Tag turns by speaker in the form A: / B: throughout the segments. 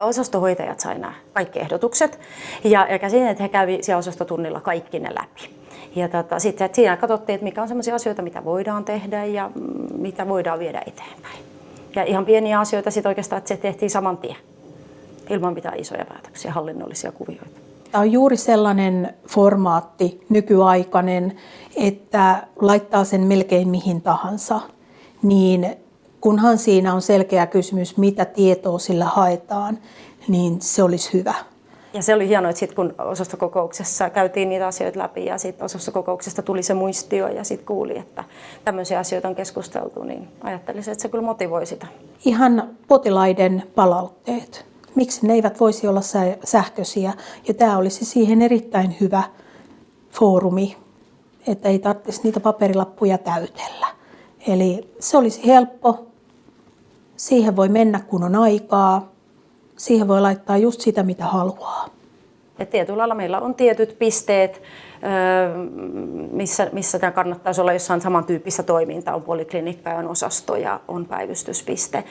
A: Osastohoitajat sai nämä kaikki ehdotukset ja, ja käsin, että he kävi siellä osastotunnilla kaikki ne läpi. Ja tota, sitten siinä katsottiin, että mikä on sellaisia asioita, mitä voidaan tehdä ja mitä voidaan viedä eteenpäin. Ja ihan pieniä asioita sitten oikeastaan, että se tehtiin saman tien, ilman mitään isoja päätöksiä, hallinnollisia kuvioita.
B: Tämä on juuri sellainen formaatti, nykyaikainen, että laittaa sen melkein mihin tahansa, niin kunhan siinä on selkeä kysymys, mitä tietoa sillä haetaan, niin se olisi hyvä.
A: Ja se oli hienoa, että sit kun osastokokouksessa käytiin niitä asioita läpi ja sitten osastokokouksesta tuli se muistio ja sitten kuuli, että tämmöisiä asioita on keskusteltu, niin ajattelisin, että se kyllä motivoi sitä.
B: Ihan potilaiden palautteet. Miksi ne eivät voisi olla sähköisiä? Ja tämä olisi siihen erittäin hyvä foorumi, että ei tarvitsisi niitä paperilappuja täytellä. Eli se olisi helppo. Siihen voi mennä kun on aikaa siihen voi laittaa just sitä, mitä haluaa.
A: Et tietyllä lailla meillä on tietyt pisteet, missä, missä tämä kannattaisi olla jossain samantyyppistä toimintaa. On poliklinikka, on osasto ja on päivystyspiste.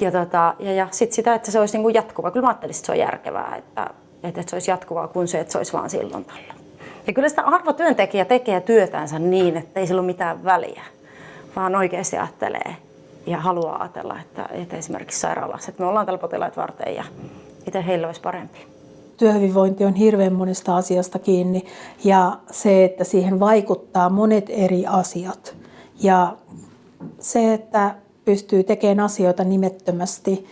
A: Ja, tota, ja, ja sitten sitä, että se olisi niin kuin jatkuva. Kyllä mä ajattelisin, että se on järkevää, että, että se olisi jatkuvaa kuin se, että se olisi vaan silloin tällä. Ja kyllä sitä arvotyöntekijä tekee työtänsä niin, että ei sillä ole mitään väliä, vaan oikeasti ajattelee, ja haluaa ajatella, että, että esimerkiksi sairaalassa, että me ollaan täällä potilaat varten ja miten heillä olisi parempi.
B: Työhyvinvointi on hirveän monesta asiasta kiinni ja se, että siihen vaikuttaa monet eri asiat. Ja se, että pystyy tekemään asioita nimettömästi,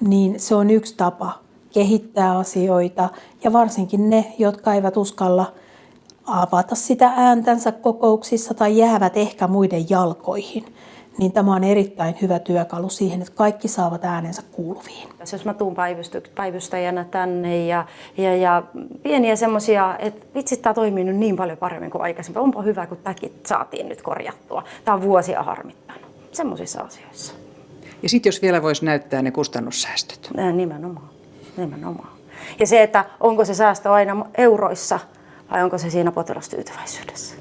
B: niin se on yksi tapa kehittää asioita. Ja varsinkin ne, jotka eivät uskalla avata sitä ääntänsä kokouksissa tai jäävät ehkä muiden jalkoihin niin tämä on erittäin hyvä työkalu siihen, että kaikki saavat äänensä kuuluviin.
A: Jos mä tuun päivystäjänä tänne ja, ja, ja pieniä semmoisia, että vitsi, tämä toimii nyt niin paljon paremmin kuin aikaisemmin. Onpa hyvä, kun tämäkin saatiin nyt korjattua. Tämä on vuosia harmittanut. Semmoisissa asioissa.
C: Ja sitten jos vielä voisi näyttää ne kustannussäästöt.
A: Nimenomaan. Nimenomaan. Ja se, että onko se säästö aina euroissa vai onko se siinä potilastyytyväisyydessä.